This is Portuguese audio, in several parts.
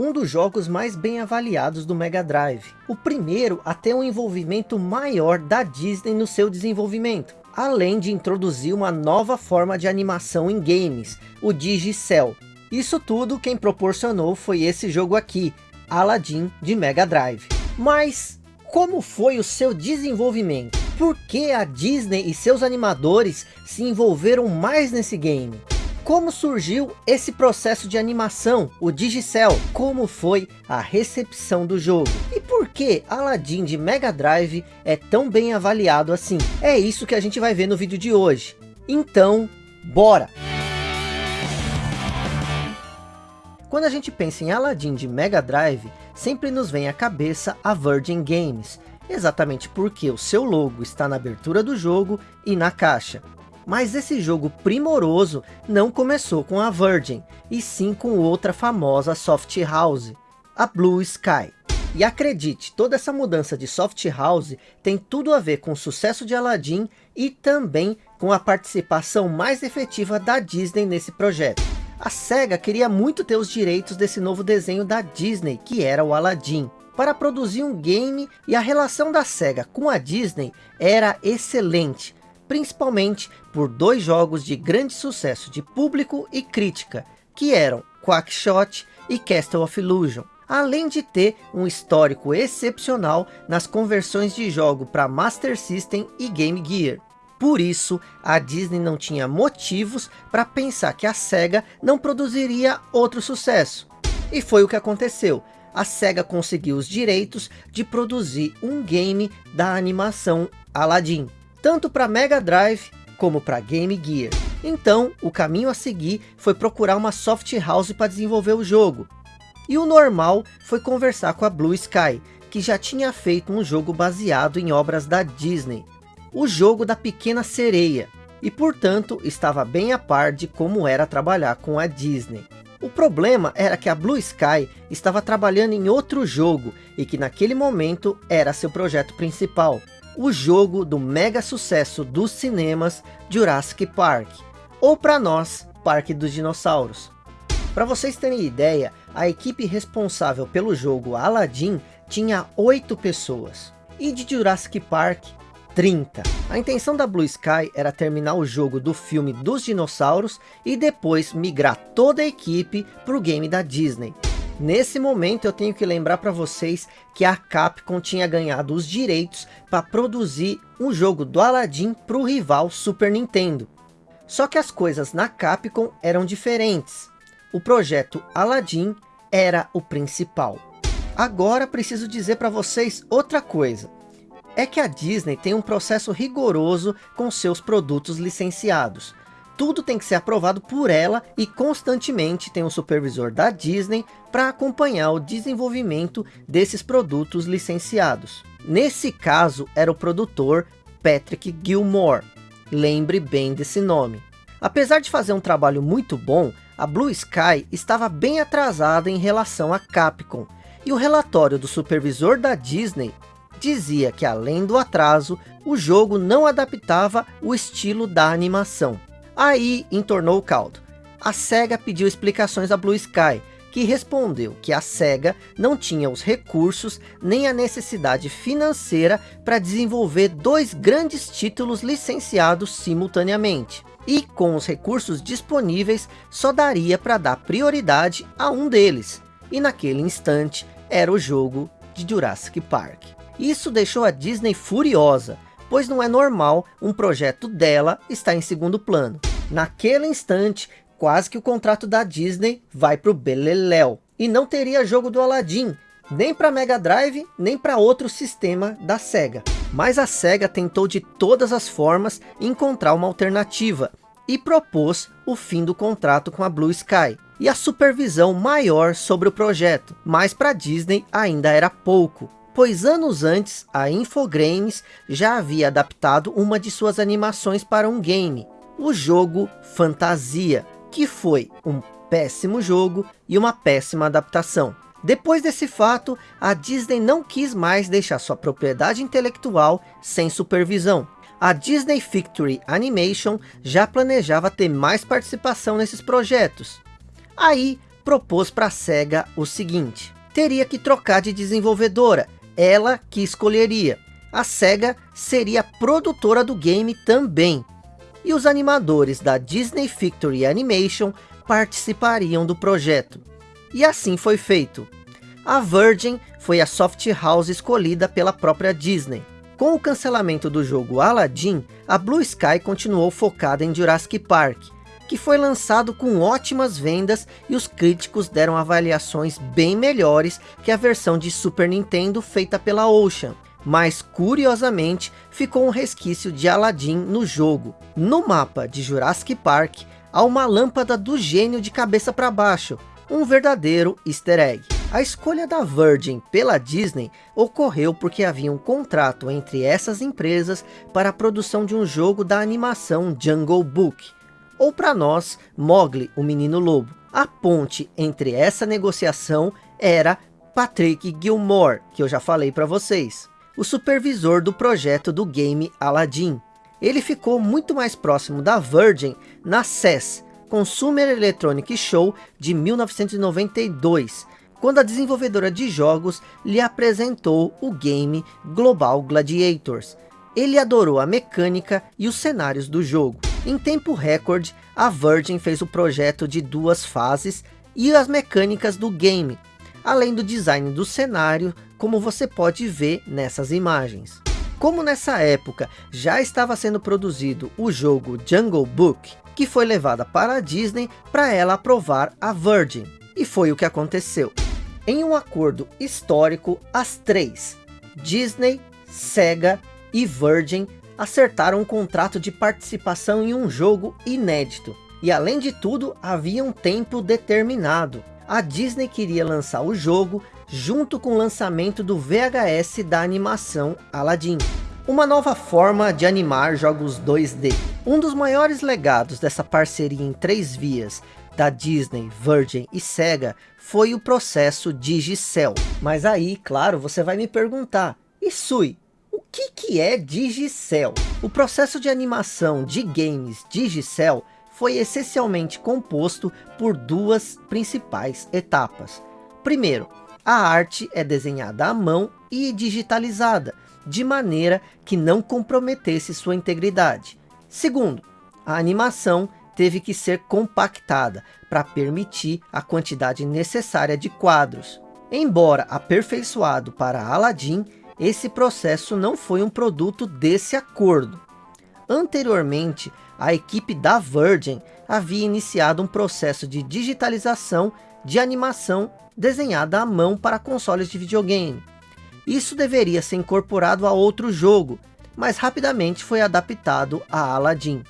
um dos jogos mais bem avaliados do Mega Drive. O primeiro a ter um envolvimento maior da Disney no seu desenvolvimento. Além de introduzir uma nova forma de animação em games, o Digicel. Isso tudo quem proporcionou foi esse jogo aqui, Aladdin de Mega Drive. Mas como foi o seu desenvolvimento? Por que a Disney e seus animadores se envolveram mais nesse game? Como surgiu esse processo de animação, o Digicel? Como foi a recepção do jogo? E por que Aladdin de Mega Drive é tão bem avaliado assim? É isso que a gente vai ver no vídeo de hoje. Então, bora! Quando a gente pensa em Aladdin de Mega Drive, sempre nos vem à cabeça a Virgin Games, exatamente porque o seu logo está na abertura do jogo e na caixa. Mas esse jogo primoroso não começou com a Virgin, e sim com outra famosa soft house, a Blue Sky. E acredite, toda essa mudança de soft house tem tudo a ver com o sucesso de Aladdin e também com a participação mais efetiva da Disney nesse projeto. A SEGA queria muito ter os direitos desse novo desenho da Disney, que era o Aladdin, para produzir um game e a relação da SEGA com a Disney era excelente, principalmente por dois jogos de grande sucesso de público e crítica, que eram Quackshot e Castle of Illusion, além de ter um histórico excepcional nas conversões de jogo para Master System e Game Gear. Por isso, a Disney não tinha motivos para pensar que a SEGA não produziria outro sucesso. E foi o que aconteceu. A SEGA conseguiu os direitos de produzir um game da animação Aladdin tanto para Mega Drive como para Game Gear. Então, o caminho a seguir foi procurar uma soft house para desenvolver o jogo. E o normal foi conversar com a Blue Sky, que já tinha feito um jogo baseado em obras da Disney. O jogo da Pequena Sereia. E portanto, estava bem a par de como era trabalhar com a Disney. O problema era que a Blue Sky estava trabalhando em outro jogo e que naquele momento era seu projeto principal o jogo do mega sucesso dos cinemas Jurassic Park, ou para nós, Parque dos Dinossauros. Para vocês terem ideia, a equipe responsável pelo jogo Aladdin tinha 8 pessoas, e de Jurassic Park, 30. A intenção da Blue Sky era terminar o jogo do filme dos dinossauros e depois migrar toda a equipe para o game da Disney. Nesse momento eu tenho que lembrar para vocês que a Capcom tinha ganhado os direitos para produzir um jogo do Aladdin para o rival Super Nintendo. Só que as coisas na Capcom eram diferentes. O projeto Aladdin era o principal. Agora preciso dizer para vocês outra coisa. É que a Disney tem um processo rigoroso com seus produtos licenciados tudo tem que ser aprovado por ela e constantemente tem um supervisor da Disney para acompanhar o desenvolvimento desses produtos licenciados. Nesse caso era o produtor Patrick Gilmore, lembre bem desse nome. Apesar de fazer um trabalho muito bom, a Blue Sky estava bem atrasada em relação à Capcom, e o relatório do supervisor da Disney dizia que além do atraso, o jogo não adaptava o estilo da animação. Aí entornou o caldo. A SEGA pediu explicações à Blue Sky, que respondeu que a SEGA não tinha os recursos nem a necessidade financeira para desenvolver dois grandes títulos licenciados simultaneamente. E com os recursos disponíveis, só daria para dar prioridade a um deles. E naquele instante, era o jogo de Jurassic Park. Isso deixou a Disney furiosa, pois não é normal um projeto dela estar em segundo plano. Naquele instante, quase que o contrato da Disney vai para o Beleléu. E não teria jogo do Aladdin, nem para Mega Drive, nem para outro sistema da SEGA. Mas a SEGA tentou de todas as formas encontrar uma alternativa e propôs o fim do contrato com a Blue Sky e a supervisão maior sobre o projeto, mas para Disney ainda era pouco, pois anos antes a Infogrames já havia adaptado uma de suas animações para um game, o jogo Fantasia, que foi um péssimo jogo e uma péssima adaptação. Depois desse fato, a Disney não quis mais deixar sua propriedade intelectual sem supervisão. A Disney Victory Animation já planejava ter mais participação nesses projetos. Aí, propôs para a SEGA o seguinte. Teria que trocar de desenvolvedora, ela que escolheria. A SEGA seria produtora do game também. E os animadores da Disney Victory Animation participariam do projeto. E assim foi feito. A Virgin foi a soft house escolhida pela própria Disney. Com o cancelamento do jogo Aladdin, a Blue Sky continuou focada em Jurassic Park, que foi lançado com ótimas vendas e os críticos deram avaliações bem melhores que a versão de Super Nintendo feita pela Ocean. Mas curiosamente, ficou um resquício de Aladdin no jogo. No mapa de Jurassic Park, há uma lâmpada do gênio de cabeça para baixo, um verdadeiro easter egg. A escolha da Virgin pela Disney ocorreu porque havia um contrato entre essas empresas para a produção de um jogo da animação Jungle Book, ou para nós, Mowgli, o Menino Lobo. A ponte entre essa negociação era Patrick Gilmore, que eu já falei para vocês, o supervisor do projeto do game Aladdin. Ele ficou muito mais próximo da Virgin na CES, Consumer Electronic Show de 1992, quando a desenvolvedora de jogos lhe apresentou o game Global Gladiators. Ele adorou a mecânica e os cenários do jogo. Em tempo recorde, a Virgin fez o projeto de duas fases e as mecânicas do game, além do design do cenário, como você pode ver nessas imagens. Como nessa época já estava sendo produzido o jogo Jungle Book, que foi levada para a Disney para ela aprovar a Virgin. E foi o que aconteceu. Em um acordo histórico, as três, Disney, Sega e Virgin, acertaram um contrato de participação em um jogo inédito. E além de tudo, havia um tempo determinado. A Disney queria lançar o jogo junto com o lançamento do VHS da animação Aladdin. Uma nova forma de animar jogos 2D. Um dos maiores legados dessa parceria em três vias da Disney, Virgin e Sega foi o processo Digicel. Mas aí, claro, você vai me perguntar, e Sui, que, que é Digicel? O processo de animação de games Digicel foi essencialmente composto por duas principais etapas. Primeiro, a arte é desenhada à mão e digitalizada, de maneira que não comprometesse sua integridade. Segundo, a animação teve que ser compactada para permitir a quantidade necessária de quadros. Embora aperfeiçoado para Aladdin, esse processo não foi um produto desse acordo. Anteriormente, a equipe da Virgin havia iniciado um processo de digitalização de animação desenhada à mão para consoles de videogame. Isso deveria ser incorporado a outro jogo, mas rapidamente foi adaptado a Aladdin.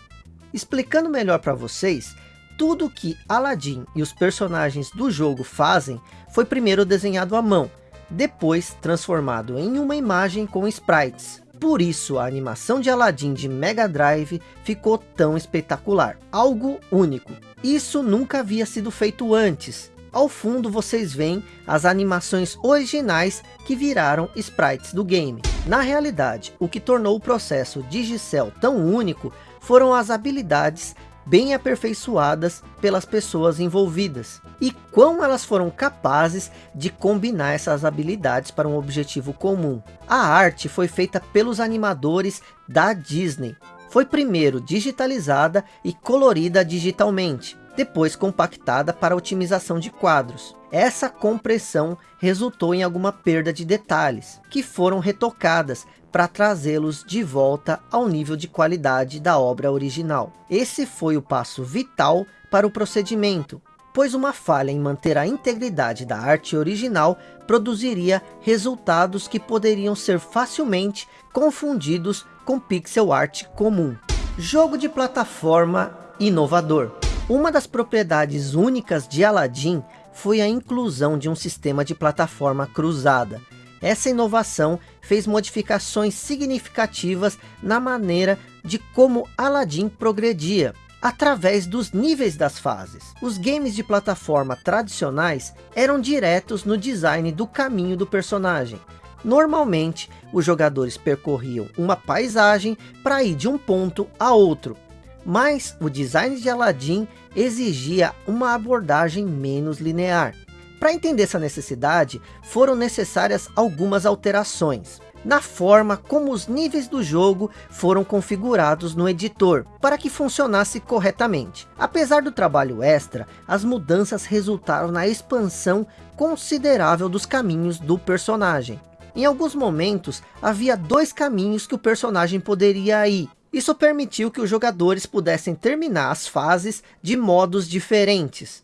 Explicando melhor para vocês, tudo que Aladdin e os personagens do jogo fazem foi primeiro desenhado à mão, depois transformado em uma imagem com sprites. Por isso a animação de Aladdin de Mega Drive ficou tão espetacular, algo único. Isso nunca havia sido feito antes. Ao fundo vocês veem as animações originais que viraram sprites do game. Na realidade, o que tornou o processo Digicel tão único foram as habilidades bem aperfeiçoadas pelas pessoas envolvidas. E quão elas foram capazes de combinar essas habilidades para um objetivo comum. A arte foi feita pelos animadores da Disney. Foi primeiro digitalizada e colorida digitalmente, depois compactada para otimização de quadros. Essa compressão resultou em alguma perda de detalhes, que foram retocadas para trazê-los de volta ao nível de qualidade da obra original. Esse foi o passo vital para o procedimento, pois uma falha em manter a integridade da arte original produziria resultados que poderiam ser facilmente confundidos com pixel art comum. Jogo de plataforma inovador. Uma das propriedades únicas de Aladdin foi a inclusão de um sistema de plataforma cruzada, essa inovação fez modificações significativas na maneira de como Aladdin progredia, através dos níveis das fases. Os games de plataforma tradicionais eram diretos no design do caminho do personagem. Normalmente, os jogadores percorriam uma paisagem para ir de um ponto a outro. mas o design de Aladdin exigia uma abordagem menos linear. Para entender essa necessidade, foram necessárias algumas alterações na forma como os níveis do jogo foram configurados no editor, para que funcionasse corretamente. Apesar do trabalho extra, as mudanças resultaram na expansão considerável dos caminhos do personagem. Em alguns momentos, havia dois caminhos que o personagem poderia ir. Isso permitiu que os jogadores pudessem terminar as fases de modos diferentes.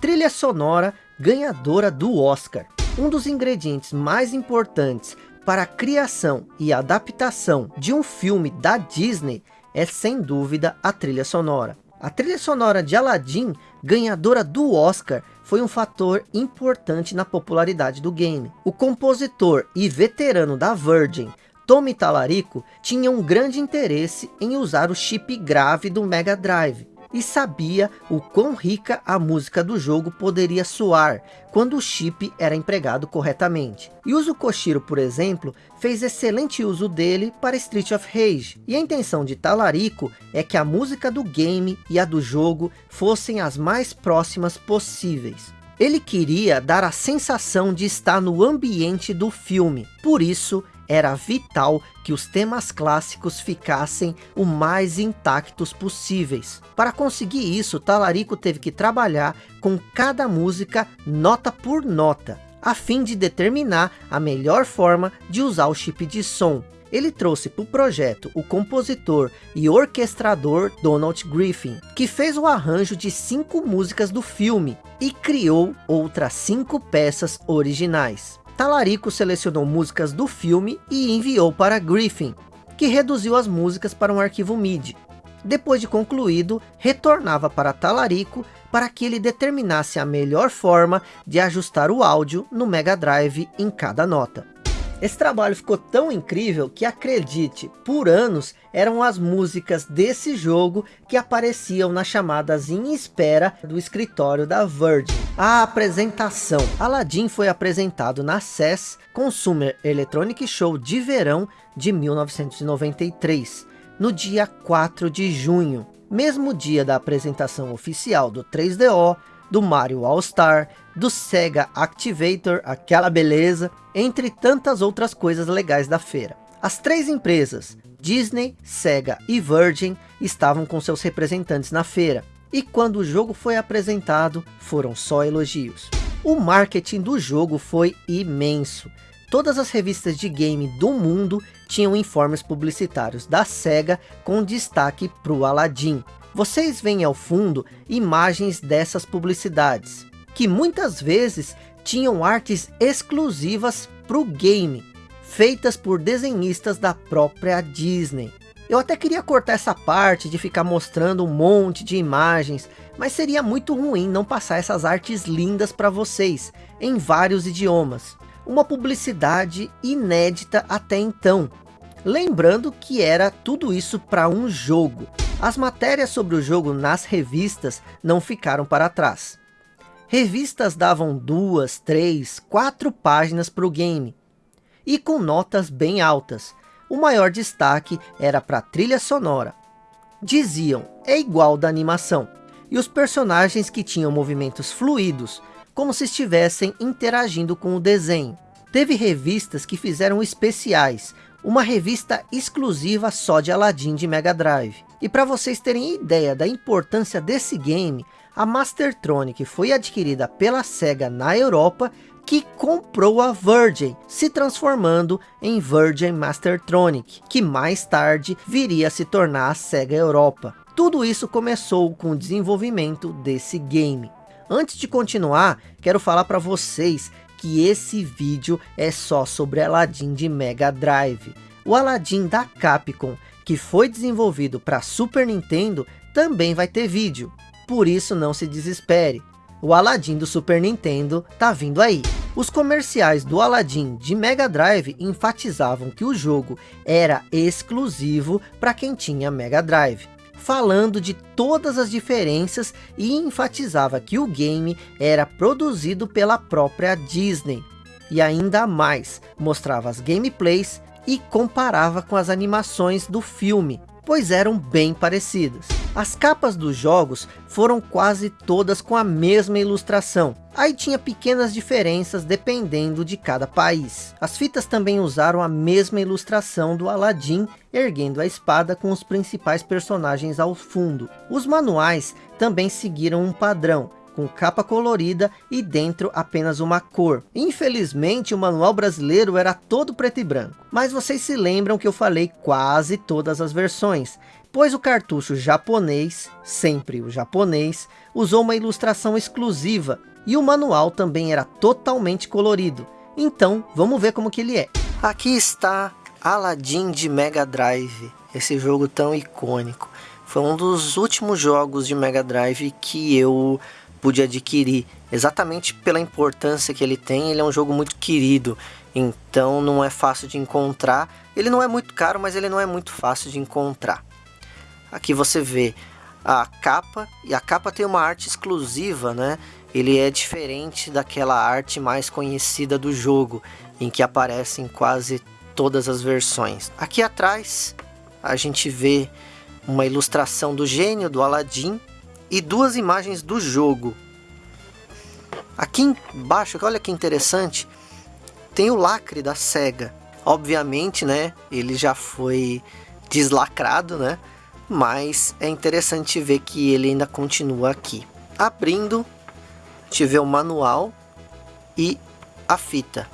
Trilha sonora ganhadora do Oscar. Um dos ingredientes mais importantes para a criação e adaptação de um filme da Disney é sem dúvida a trilha sonora. A trilha sonora de Aladdin, ganhadora do Oscar, foi um fator importante na popularidade do game. O compositor e veterano da Virgin, Tommy Talarico, tinha um grande interesse em usar o chip grave do Mega Drive e sabia o quão rica a música do jogo poderia soar quando o chip era empregado corretamente. Yuzo Koshiro, por exemplo, fez excelente uso dele para Street of Rage, e a intenção de Talarico é que a música do game e a do jogo fossem as mais próximas possíveis. Ele queria dar a sensação de estar no ambiente do filme, por isso era vital que os temas clássicos ficassem o mais intactos possíveis. Para conseguir isso, Talarico teve que trabalhar com cada música nota por nota, a fim de determinar a melhor forma de usar o chip de som. Ele trouxe para o projeto o compositor e orquestrador Donald Griffin, que fez o arranjo de cinco músicas do filme e criou outras cinco peças originais. Talarico selecionou músicas do filme e enviou para Griffin, que reduziu as músicas para um arquivo MIDI. Depois de concluído, retornava para Talarico para que ele determinasse a melhor forma de ajustar o áudio no Mega Drive em cada nota. Esse trabalho ficou tão incrível que acredite, por anos eram as músicas desse jogo que apareciam nas chamadas em espera do escritório da Virgin. A apresentação. Aladdin foi apresentado na CES Consumer Electronic Show de verão de 1993, no dia 4 de junho, mesmo dia da apresentação oficial do 3DO, do Mario All-Star, do Sega Activator, aquela beleza, entre tantas outras coisas legais da feira. As três empresas, Disney, Sega e Virgin, estavam com seus representantes na feira. E quando o jogo foi apresentado, foram só elogios. O marketing do jogo foi imenso. Todas as revistas de game do mundo tinham informes publicitários da SEGA com destaque para o Aladdin. Vocês veem ao fundo imagens dessas publicidades, que muitas vezes tinham artes exclusivas para o game, feitas por desenhistas da própria Disney. Eu até queria cortar essa parte de ficar mostrando um monte de imagens, mas seria muito ruim não passar essas artes lindas para vocês, em vários idiomas. Uma publicidade inédita até então. Lembrando que era tudo isso para um jogo. As matérias sobre o jogo nas revistas não ficaram para trás. Revistas davam duas, três, quatro páginas para o game. E com notas bem altas. O maior destaque era para a trilha sonora. Diziam, é igual da animação. E os personagens que tinham movimentos fluidos, como se estivessem interagindo com o desenho. Teve revistas que fizeram especiais, uma revista exclusiva só de Aladdin de Mega Drive. E para vocês terem ideia da importância desse game, a Mastertronic foi adquirida pela SEGA na Europa, que comprou a Virgin, se transformando em Virgin Mastertronic, que mais tarde viria a se tornar a SEGA Europa. Tudo isso começou com o desenvolvimento desse game. Antes de continuar, quero falar para vocês que esse vídeo é só sobre Aladdin de Mega Drive. O Aladdin da Capcom, que foi desenvolvido para Super Nintendo, também vai ter vídeo. Por isso não se desespere. O Aladdin do Super Nintendo tá vindo aí. Os comerciais do Aladdin de Mega Drive enfatizavam que o jogo era exclusivo para quem tinha Mega Drive falando de todas as diferenças e enfatizava que o game era produzido pela própria Disney. E ainda mais, mostrava as gameplays e comparava com as animações do filme, pois eram bem parecidas. As capas dos jogos foram quase todas com a mesma ilustração. Aí tinha pequenas diferenças dependendo de cada país. As fitas também usaram a mesma ilustração do Aladdin erguendo a espada com os principais personagens ao fundo. Os manuais também seguiram um padrão, com capa colorida e dentro apenas uma cor. Infelizmente o manual brasileiro era todo preto e branco. Mas vocês se lembram que eu falei quase todas as versões pois o cartucho japonês, sempre o japonês, usou uma ilustração exclusiva e o manual também era totalmente colorido. Então, vamos ver como que ele é. Aqui está Aladdin de Mega Drive, esse jogo tão icônico. Foi um dos últimos jogos de Mega Drive que eu pude adquirir, exatamente pela importância que ele tem, ele é um jogo muito querido, então não é fácil de encontrar. Ele não é muito caro, mas ele não é muito fácil de encontrar. Aqui você vê a capa, e a capa tem uma arte exclusiva, né? Ele é diferente daquela arte mais conhecida do jogo, em que aparecem quase todas as versões. Aqui atrás a gente vê uma ilustração do gênio do Aladdin e duas imagens do jogo. Aqui embaixo, olha que interessante, tem o lacre da SEGA. Obviamente, né, ele já foi deslacrado, né? Mas é interessante ver que ele ainda continua aqui. Abrindo, tiver o manual e a fita.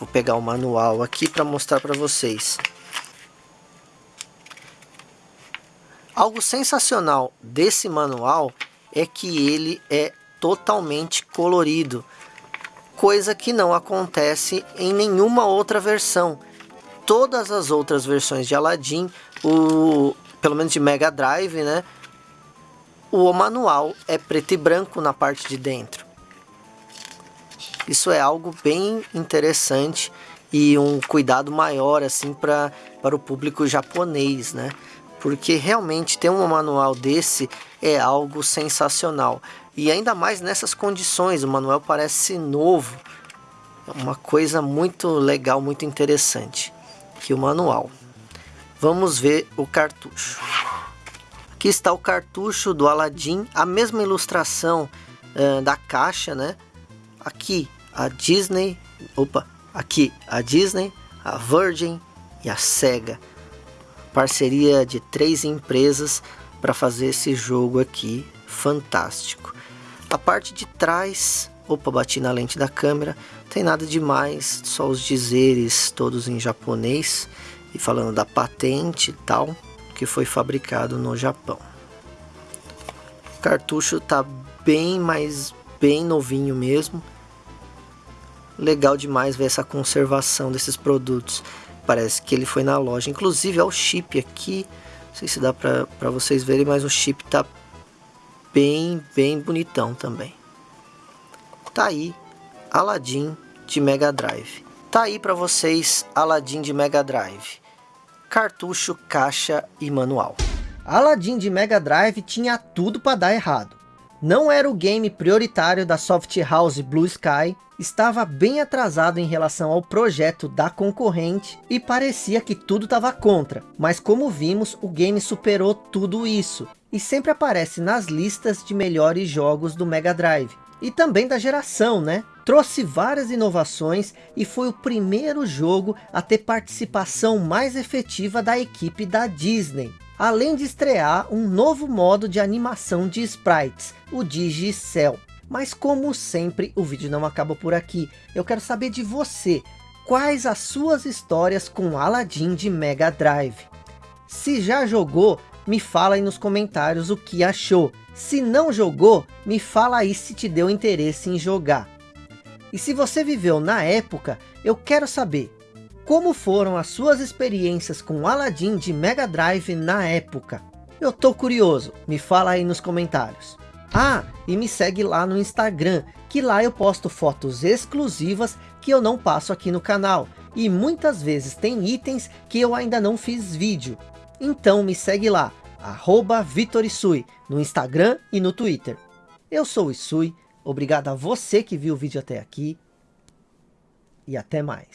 Vou pegar o manual aqui para mostrar para vocês. Algo sensacional desse manual é que ele é totalmente colorido, coisa que não acontece em nenhuma outra versão. Todas as outras versões de Aladdin, o, pelo menos de Mega Drive, né? O manual é preto e branco na parte de dentro. Isso é algo bem interessante e um cuidado maior assim para para o público japonês, né? Porque realmente ter um manual desse é algo sensacional. E ainda mais nessas condições, o manual parece novo. É uma coisa muito legal, muito interessante. Que o manual. Vamos ver o cartucho. Aqui está o cartucho do Aladdin, a mesma ilustração uh, da caixa, né? Aqui a Disney, opa, aqui a Disney, a Virgin e a Sega. Parceria de três empresas para fazer esse jogo aqui, fantástico. A parte de trás, opa, bati na lente da câmera, tem nada demais, só os dizeres todos em japonês e falando da patente e tal, que foi fabricado no Japão. O cartucho tá bem mais bem novinho mesmo. Legal demais ver essa conservação desses produtos. Parece que ele foi na loja. Inclusive, o chip aqui. Não sei se dá para vocês verem, mas o chip tá bem, bem bonitão também. Tá aí, Aladdin de Mega Drive. Tá aí para vocês, Aladdin de Mega Drive cartucho, caixa e manual. Aladdin de Mega Drive tinha tudo para dar errado. Não era o game prioritário da soft house Blue Sky, estava bem atrasado em relação ao projeto da concorrente e parecia que tudo estava contra. Mas como vimos, o game superou tudo isso e sempre aparece nas listas de melhores jogos do Mega Drive e também da geração, né? Trouxe várias inovações e foi o primeiro jogo a ter participação mais efetiva da equipe da Disney. Além de estrear um novo modo de animação de sprites, o Digicel. Mas como sempre, o vídeo não acaba por aqui. Eu quero saber de você, quais as suas histórias com Aladdin de Mega Drive? Se já jogou, me fala aí nos comentários o que achou. Se não jogou, me fala aí se te deu interesse em jogar. E se você viveu na época, eu quero saber, como foram as suas experiências com Aladdin de Mega Drive na época? Eu tô curioso, me fala aí nos comentários. Ah, e me segue lá no Instagram, que lá eu posto fotos exclusivas que eu não passo aqui no canal. E muitas vezes tem itens que eu ainda não fiz vídeo. Então me segue lá, arroba Vitorisui, no Instagram e no Twitter. Eu sou o Isui, obrigado a você que viu o vídeo até aqui, e até mais.